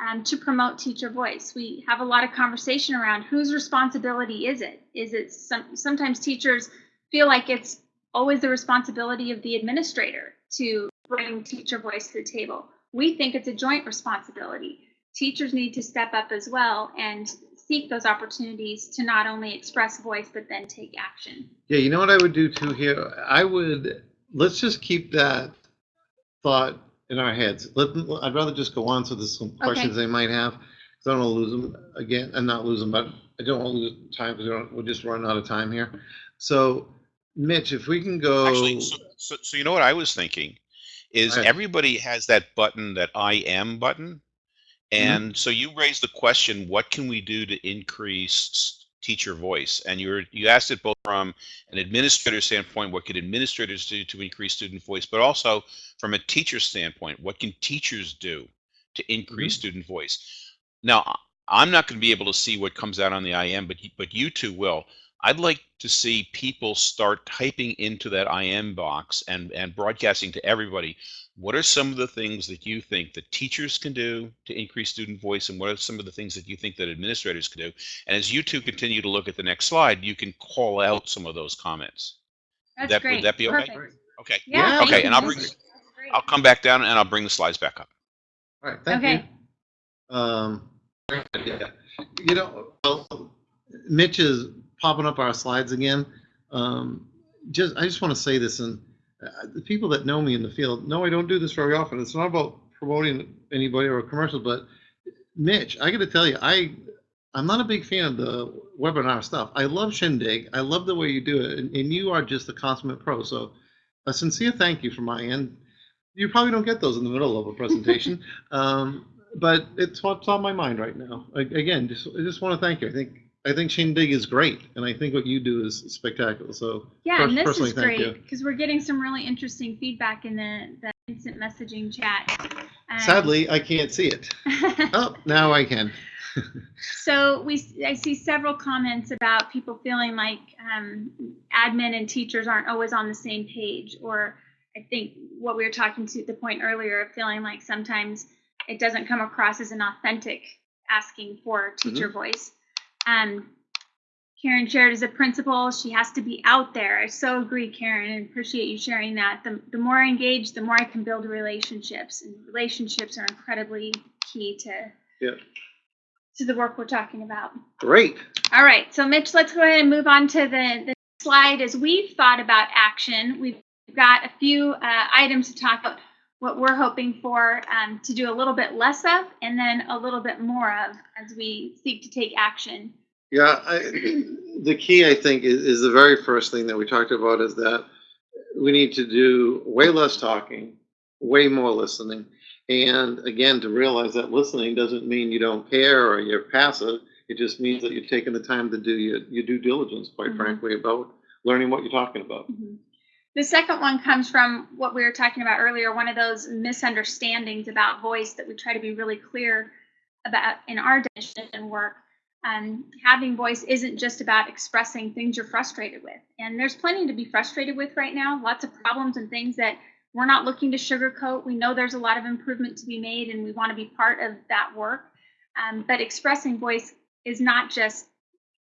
um, to promote teacher voice? We have a lot of conversation around whose responsibility is it? Is it some, sometimes teachers feel like it's always the responsibility of the administrator to bring teacher voice to the table. We think it's a joint responsibility. Teachers need to step up as well and seek those opportunities to not only express voice but then take action. Yeah, you know what I would do too here? I would let's just keep that thought in our heads. Let, I'd rather just go on so there's some questions they might have. 'cause I don't want to lose them again, and not lose them, but I don't want to lose time because we'll just run out of time here. So, Mitch, if we can go. Actually, so, so, so you know what I was thinking is Right. everybody has that button, that I am button. Mm-hmm. And so you raised the question, what can we do to increase teacher voice? And you were, you asked it both from an administrator standpoint, what could administrators do to increase student voice, but also from a teacher standpoint, what can teachers do to mm-hmm. increase student voice? Now, I'm not going to be able to see what comes out on the IM, but but you two will. I'd like to see people start typing into that IM box and and broadcasting to everybody. What are some of the things that you think that teachers can do to increase student voice, and what are some of the things that you think that administrators can do? And as you two continue to look at the next slide, you can call out some of those comments. That's That- would great. that be okay? Perfect. Okay. Yeah. Yeah, Okay, and I'll bring- I'll come back down and I'll bring the slides back up. All right, thank Okay. you. Um, yeah, you know, well, Mitch is popping up our slides again. Um, just, I just want to say this, and uh, the people that know me in the field know I don't do this very often. It's not about promoting anybody or a commercial, but Mitch, I got to tell you, I, I'm not a big fan of the webinar stuff. I love Shindig. I love the way you do it, and, and you are just a consummate pro. So, a sincere thank you from my end. You probably don't get those in the middle of a presentation. (laughs) Um, but it's what's on my mind right now. A- Again, just, I just want to thank you. I think, I think Shindig is great, and I think what you do is spectacular. So, Yeah, pers- and this personally, is great because we're getting some really interesting feedback in the, the instant messaging chat. Um, Sadly, I can't see it. (laughs) Oh, now I can. (laughs) So we, I see several comments about people feeling like um, admin and teachers aren't always on the same page, or I think what we were talking to the point earlier of feeling like sometimes it doesn't come across as an authentic asking for teacher voice. Um, Karen shared as a principal, she has to be out there. I so agree, Karen, and appreciate you sharing that. The, the more I engage, the more I can build relationships, and relationships are incredibly key to Yeah. to the work we're talking about. Great. All right, so Mitch, let's go ahead and move on to the, the slide. As we've thought about action, we've got a few uh, items to talk about what we're hoping for um, to do a little bit less of and then a little bit more of as we seek to take action. Yeah, I, (clears throat) the key, I think, is, is the very first thing that we talked about is that we need to do way less talking, way more listening. And again, to realize that listening doesn't mean you don't care or you're passive. It just means that you're taking the time to do your, your due diligence, quite Mhm. frankly, about learning what you're talking about. Mhm. The second one comes from what we were talking about earlier, one of those misunderstandings about voice that we try to be really clear about in our definition and work. Um, having voice isn't just about expressing things you're frustrated with. And there's plenty to be frustrated with right now, lots of problems and things that we're not looking to sugarcoat. We know there's a lot of improvement to be made and we want to be part of that work. Um, but expressing voice is not just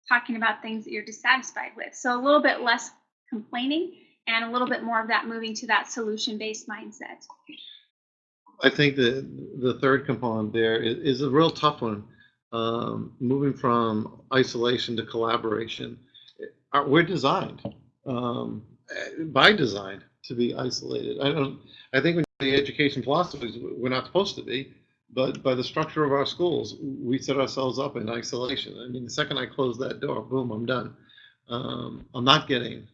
talking about things that you're dissatisfied with. So a little bit less complaining and a little bit more of that moving to that solution based mindset. I think the the third component there is, is a real tough one. Um, moving from isolation to collaboration, we're designed um, by design to be isolated. I don't. I think when the education philosophies, we're not supposed to be, but by the structure of our schools, we set ourselves up in isolation. I mean, the second I close that door, boom, I'm done. Um, I'm not getting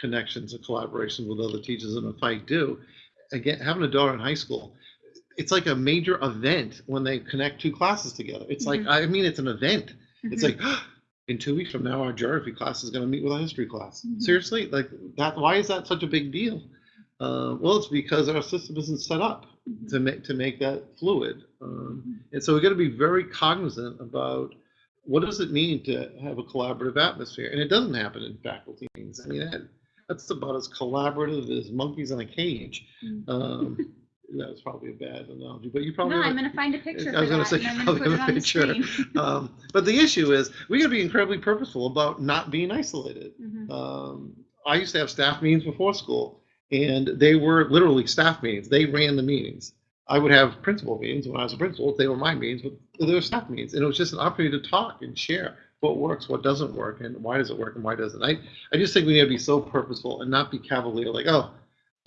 connections and collaboration with other teachers, and if I do, again, having a daughter in high school, it's like a major event when they connect two classes together. It's like, I mean, it's an event. It's Mhm. like, (gasps) in two weeks from now, our geography class is going to meet with our history class. Mhm. Seriously, like that. Why is that such a big deal? Uh, well, it's because our system isn't set up Mhm. to make to make that fluid, um, and so we got to be very cognizant about what does it mean to have a collaborative atmosphere, and it doesn't happen in faculty meetings. I mean, that, that's about as collaborative as monkeys in a cage. Mhm. Um, (laughs) that was probably a bad analogy, but you probably No, I'm going to find a picture I was gonna say, I'm you going to probably have a picture. (laughs) um, but the issue is we got to be incredibly purposeful about not being isolated. Mhm. Um, I used to have staff meetings before school, and they were literally staff meetings. They ran the meetings. I would have principal meetings when I was a principal. They were my meetings, but they were staff meetings, and it was just an opportunity to talk and share what works, what doesn't work, and why does it work and why doesn't. I I just think we need to be so purposeful and not be cavalier, like oh,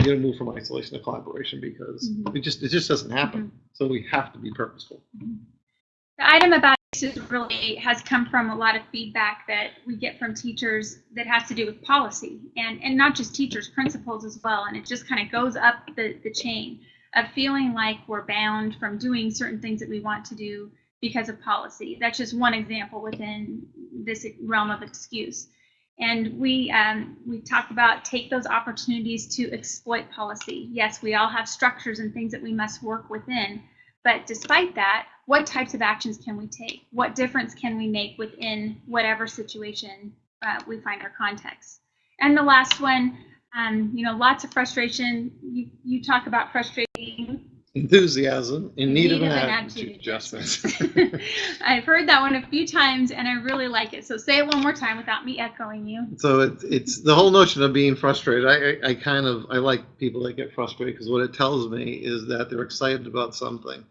you're gonna move from isolation to collaboration because Mhm. it just it just doesn't happen. So we have to be purposeful. The item about this is really has come from a lot of feedback that we get from teachers that has to do with policy and, and not just teachers, principals as well. And it just kind of goes up the, the chain of feeling like we're bound from doing certain things that we want to do because of policy. That's just one example within this realm of excuse. And we um, we talk about take those opportunities to exploit policy. Yes, we all have structures and things that we must work within, but despite that, what types of actions can we take? What difference can we make within whatever situation uh, we find our context? And the last one, um, you know, lots of frustration. You you talk about frustrating Enthusiasm in need, of an attitude adjustment. (laughs) (laughs) I've heard that one a few times and I really like it. So say it one more time without me echoing you. so it, it's the whole notion of being frustrated. I, I, I kind of I like people that get frustrated because what it tells me is that they're excited about something.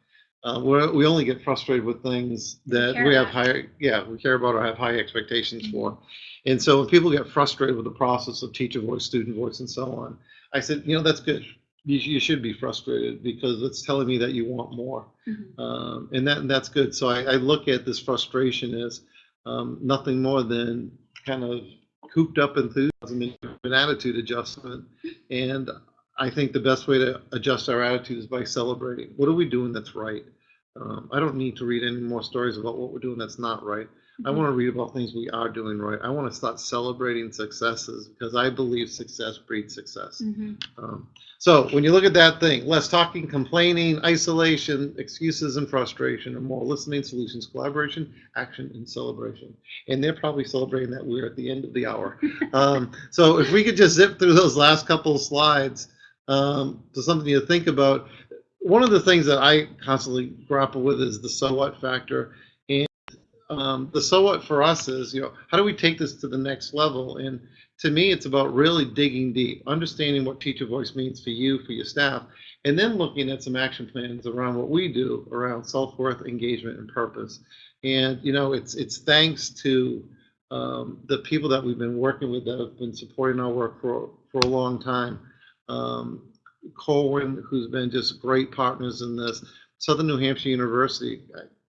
Uh, we're, we only get frustrated with things that care we have about. high yeah we care about or have high expectations for. And so when people get frustrated with the process of teacher voice, student voice, and so on, I said, you know, that's good. You, you should be frustrated because it's telling me that you want more. Mhm. Um, and that and that's good. So I, I look at this frustration as um, nothing more than kind of cooped up enthusiasm and an attitude adjustment. And I think the best way to adjust our attitude is by celebrating. What are we doing that's right? Um, I don't need to read any more stories about what we're doing that's not right. I want to read about things we are doing right. I want to start celebrating successes because I believe success breeds success. Mhm. Um, so when you look at that thing, less talking, complaining, isolation, excuses, and frustration, and more listening, solutions, collaboration, action, and celebration. And they're probably celebrating that we're at the end of the hour. (laughs) um, so if we could just zip through those last couple of slides um, to something to think about. One of the things that I constantly grapple with is the so what factor. Um, the so what for us is, you know, how do we take this to the next level? And to me, it's about really digging deep, understanding what teacher voice means for you, for your staff, and then looking at some action plans around what we do around self-worth, engagement, and purpose. And you know, it's it's thanks to um, the people that we've been working with that have been supporting our work for for a long time. Um, Colwyn, who's been just great partners in this. Southern New Hampshire University,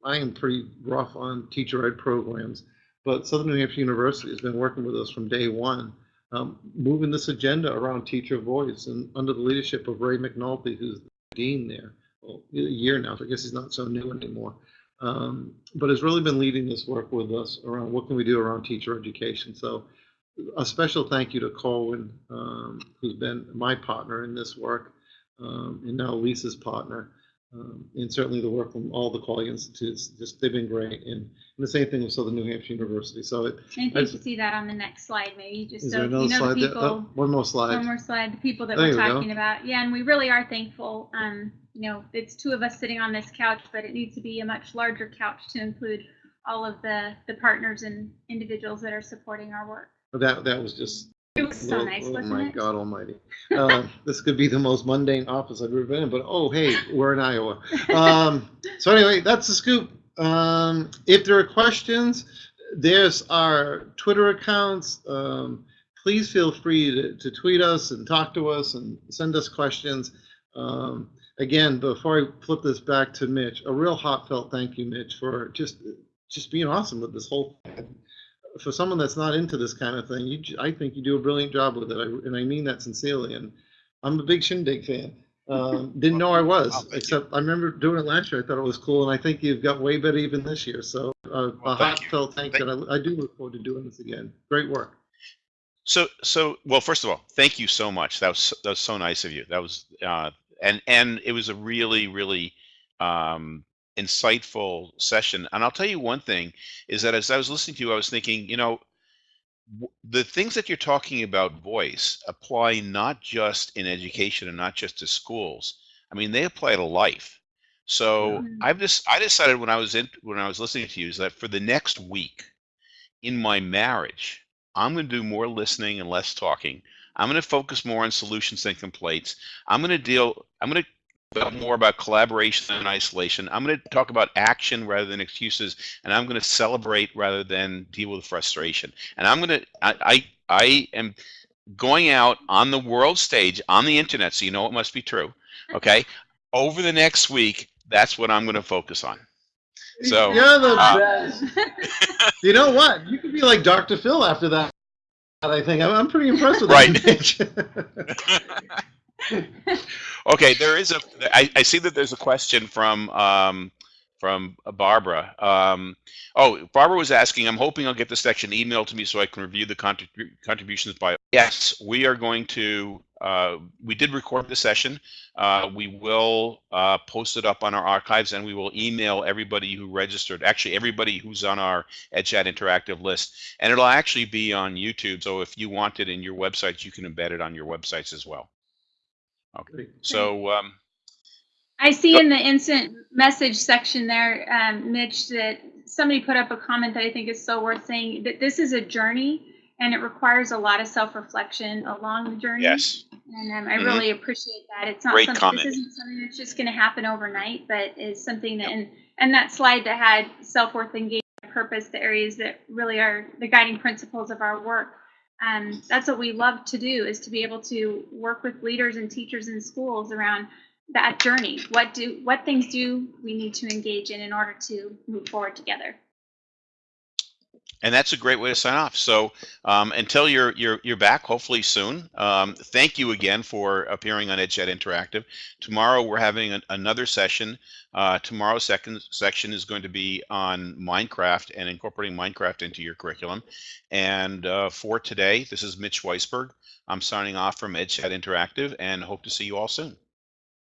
I, am pretty rough on teacher ed programs, but Southern New Hampshire University has been working with us from day one, um, moving this agenda around teacher voice and under the leadership of Ray McNulty, who's the dean there, well, a year now, so I guess he's not so new anymore. Um, but has really been leading this work with us around what can we do around teacher education. So a special thank you to Colwyn, um, who's been my partner in this work, um, and now Lisa's partner, um, and certainly the work from all the Quaglia Institutes. Just they've been great, and, and the same thing with Southern New Hampshire University. So it, I think you see that on the next slide, maybe just so you know the people. Oh, one more slide. One more slide, the people that There we're you go. talking about. Yeah, and we really are thankful. Um, you know, it's two of us sitting on this couch, but it needs to be a much larger couch to include all of the, the partners and individuals that are supporting our work. That that was just. So oh, nice, oh my it? God Almighty! Uh, (laughs) this could be the most mundane office I've ever been in, but oh hey, we're in Iowa. Um, so anyway, that's the scoop. Um, if there are questions, there's our Twitter accounts. Um, please feel free to, to tweet us and talk to us and send us questions. Um, again, before I flip this back to Mitch, a real heartfelt thank you, Mitch, for just just being awesome with this whole thing. For someone that's not into this kind of thing, you, j- I think you do a brilliant job with it, I, and I mean that sincerely. And I'm a big Shindig fan. Um, (laughs) didn't know I was, Well, thank you. except I remember doing it last year. I thought it was cool, and I think you've got way better even this year. So uh, Well, a thank you. heartfelt thank you. and I, I do look forward to doing this again. Great work. So, so well. First of all, thank you so much. That was that was so nice of you. That was, uh, and and it was a really, really um, insightful session. And I'll tell you one thing is that as I was listening to you, I was thinking, you know, w- the things that you're talking about voice apply not just in education and not just to schools. I mean, they apply to life. So Yeah. I've just I decided when I was in when I was listening to you is that for the next week in my marriage, I'm going to do more listening and less talking. I'm going to focus more on solutions than complaints. I'm going to deal. I'm going to talk more about collaboration and isolation. I'm going to talk about action rather than excuses, and I'm going to celebrate rather than deal with frustration. And I'm going to. I I, I am going out on the world stage on the internet, so you know it must be true. Okay, over the next week, that's what I'm going to focus on. So, you're the uh, best. (laughs) You know what? You could be like Dr. Phil after that. I think I'm, I'm pretty impressed with Right. that. (laughs) Mitch. (laughs) Okay, there is a. I, I see that there's a question from um, from Barbara. Um, oh, Barbara was asking. I'm hoping I'll get this section emailed to me so I can review the contrib- contributions by. Yes, we are going to. Uh, we did record the session. Uh, we will uh, post it up on our archives, and we will email everybody who registered. Actually, everybody who's on our EdChat interactive list, and it'll actually be on YouTube. So if you want it in your websites, you can embed it on your websites as well. Great. So. Um, I see in the instant message section there, um, Mitch, that somebody put up a comment that I think is so worth saying that this is a journey and it requires a lot of self-reflection along the journey. Yes. And um, I Mhm. really appreciate that. It's not Great something, comment. this isn't something that's just going to happen overnight, but is something that, and, and that slide that had self-worth, engagement, purpose, the areas that really are the guiding principles of our work. Um, that's what we love to do is to be able to work with leaders and teachers in schools around that journey. What do, what things do we need to engage in in order to move forward together? And that's a great way to sign off. So um, until you're you're you're back, hopefully soon. Um, thank you again for appearing on EdChat Interactive. Tomorrow we're having an, another session. Uh, tomorrow's second section is going to be on Minecraft and incorporating Minecraft into your curriculum. And uh, for today, this is Mitch Weisberg. I'm signing off from EdChat Interactive and hope to see you all soon.